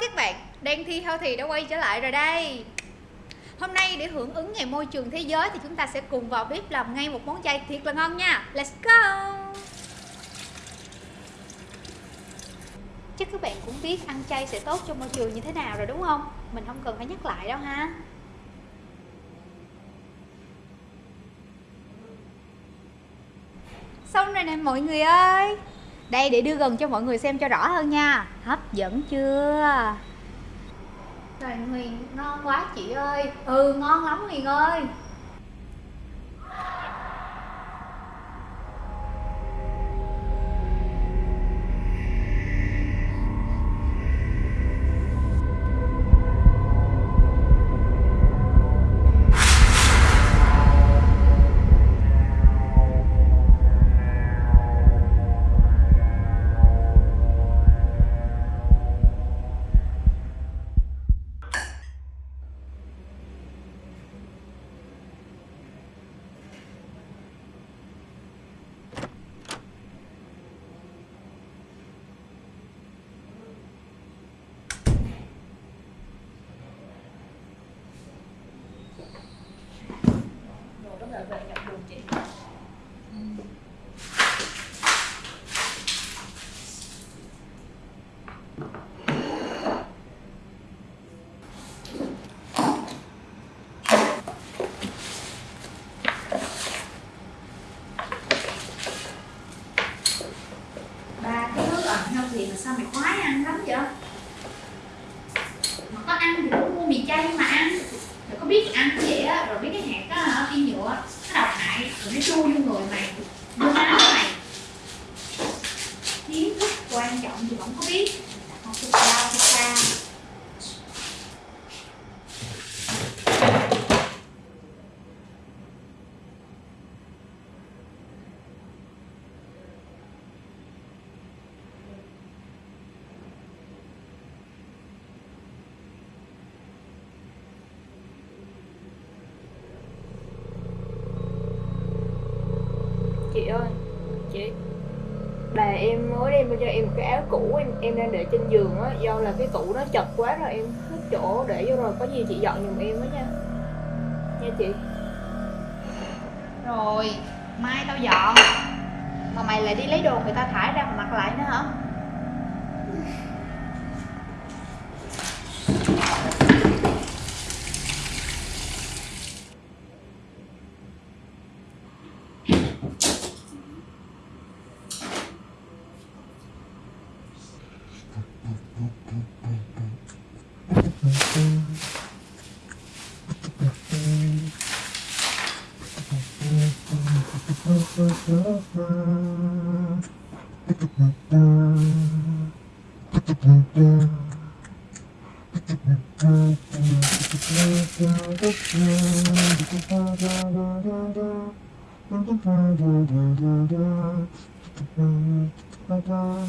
các bạn, đang Thi Thao Thì đã quay trở lại rồi đây. Hôm nay để hưởng ứng ngày môi trường thế giới thì chúng ta sẽ cùng vào bếp làm ngay một món chay thiệt là ngon nha. Let's go. Chắc các bạn cũng biết ăn chay sẽ tốt cho môi trường như thế nào rồi đúng không? Mình không cần phải nhắc lại đâu ha. Xong rồi nè mọi người ơi đây, để đưa gần cho mọi người xem cho rõ hơn nha. Hấp dẫn chưa? Trời Huyền, ngon quá chị ơi. Ừ ngon lắm Huyền ơi. Thì mà sao mày khoái ăn lắm vậy? Mà có ăn thì cũng mua mì chay mà ăn. Rồi có biết ăn vậy á? Rồi biết cái hạt đó hả? Phi nhựa nó độc hại. Rồi nó chui vô người mày. Vô máu mày, kiến thức quan trọng thì không có biết. Không có sao không sao ơi chị bà em mới đem cho em một cái áo cũ, em em đang để trên giường á, do là cái tủ nó chật quá rồi, em hết chỗ để vô rồi, có gì chị dọn giùm em á nha. Nha chị. Rồi, mai tao dọn. Mà mày lại đi lấy đồ người ta thải ra mà mặc lại nữa hả? Dọn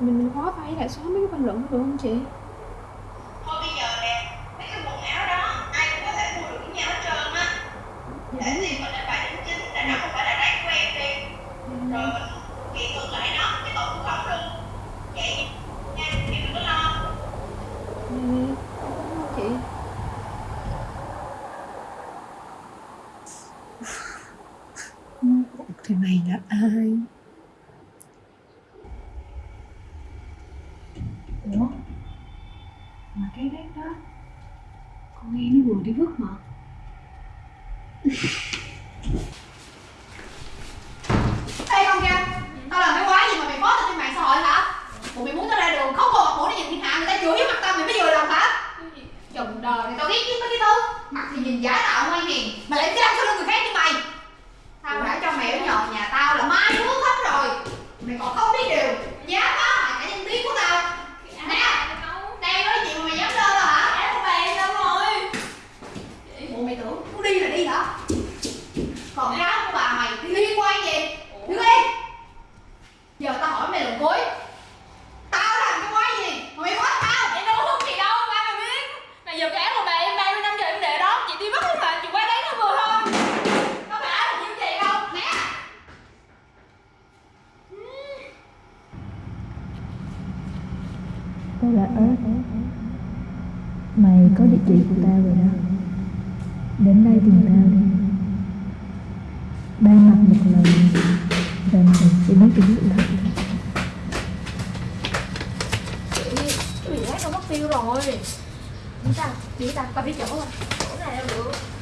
mình khóa tay lại xóa mấy cái bình luận được không chị? Thôi bây giờ nè mấy cái quần áo đó ai cũng có thể mua được với nhau hết trơn á. Để tiền mình lên bài đính chính để nó không phải là rác của em đi. Rồi mình kiện ngược lại nó cái tội của không luôn. Vậy nha em đừng có lo. Ừ, chị Thằng này là ai? ủa mà cái bếp đó con nghe nó vừa đi vứt mà Ê con kia, tao làm cái quái gì mà mày post lên trên mạng xã hội hả? Bộ mày muốn tao ra đường không còn mặt mũi để nhìn thiên hạ người ta chửi với mặt tao mày mới vừa làm hả? Chồng đời này tao ghét nhất mấy cái thứ Mặt thì nhìn giả tạo ngoan hiền Mà lại dám sau lưng người khác như mày Tao đã cho mày ở nhờ nhà tao là mai nước hết rồi Mày còn không biết điều Dám phá hoại cả danh tiếng của tao Nè, đang nói chuyện mà mày dám lên rồi hả? Em của mày đâu rồi Bộ mày tưởng muốn đi là đi hả? Còn cái áo của bà mày thì liên quan gì? Đứng đi Giờ tao hỏi mày lần cuối Tao làm cái quái gì mà mày quát tao? Em đâu có hút gì đâu, ba mày biết Mà giờ cái áo của bà em 30 năm giờ em để đó Chị đi mất thôi mà, chị qua đấy nó vừa thôi Có phải áo là nhiêu tiền đâu? Nè Tao là ớt chị của tao rồi đó Đến đây tìm tao đi Ba mặt một lần Và mày sẽ biết được là Cái gì rác mất tiêu rồi Chúng ta, chị ta, ta biết chỗ rồi Chỗ này đâu được